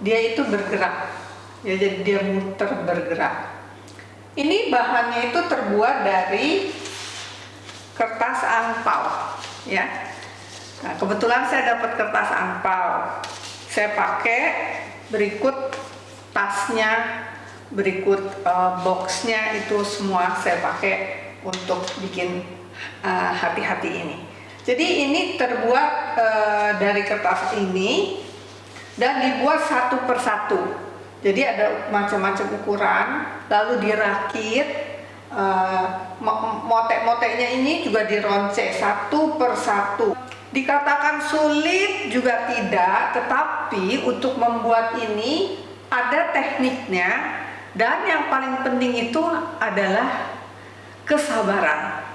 dia itu bergerak. Ya jadi dia muter bergerak. Ini bahannya itu terbuat dari kertas angpau ya. Nah, kebetulan saya dapat kertas angpau saya pakai berikut tasnya berikut uh, boxnya itu semua saya pakai untuk bikin eh, hati-hati uh, ini jadi ini terbuat uh, dari kertas ini dan dibuat satu persatu. Jadi ada macam-macam ukuran lalu dirakit uh, motek-moteknya ini juga dironce satu persatu. Dikatakan sulit juga tidak tetapi untuk membuat ini ada tekniknya dan yang paling penting itu adalah kesabaran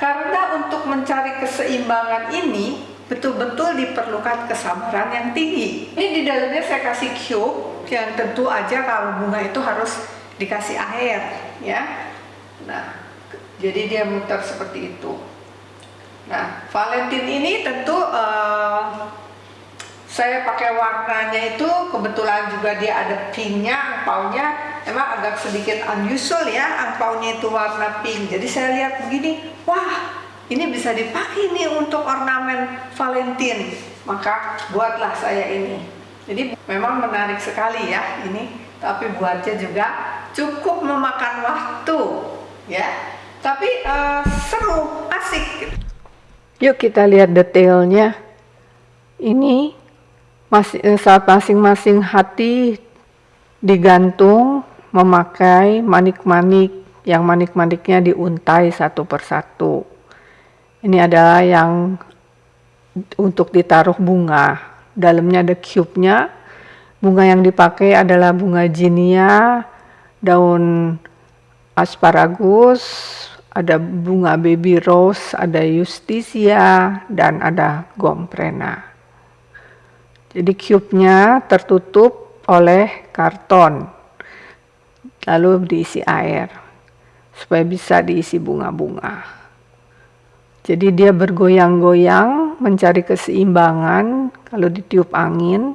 karena untuk mencari keseimbangan ini betul-betul diperlukan kesabaran yang tinggi. Ini di dalamnya saya kasih cube yang tentu aja kalau bunga itu harus dikasih air ya. Nah jadi dia muter seperti itu. Nah Valentine ini tentu uh, saya pakai warnanya itu kebetulan juga dia ada pinknya angpaunya emang agak sedikit unusual ya angpaunya itu warna pink. Jadi saya lihat begini wah ini bisa dipakai nih untuk ornamen Valentine. Maka buatlah saya ini. Jadi memang menarik sekali ya ini. Tapi buatnya juga cukup memakan waktu ya. Tapi uh, seru asik. Yuk kita lihat detailnya. Ini masih eh, saat masing-masing hati digantung memakai manik-manik yang manik-maniknya diuntai satu persatu. Ini adalah yang untuk ditaruh bunga. Dalamnya ada cube-nya. Bunga yang dipakai adalah bunga jinia, daun asparagus, ada bunga baby rose, ada justisia, dan ada gomprena. Jadi cube-nya tertutup oleh karton, lalu diisi air supaya bisa diisi bunga-bunga. Jadi dia bergoyang-goyang mencari keseimbangan kalau ditiup angin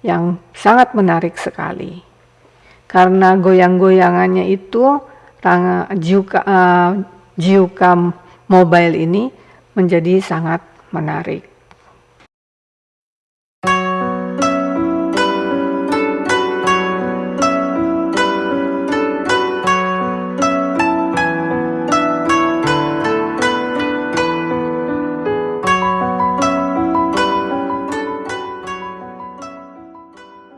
yang sangat menarik sekali. Karena goyang-goyangannya itu jiuka, uh, jiuka mobile ini menjadi sangat menarik.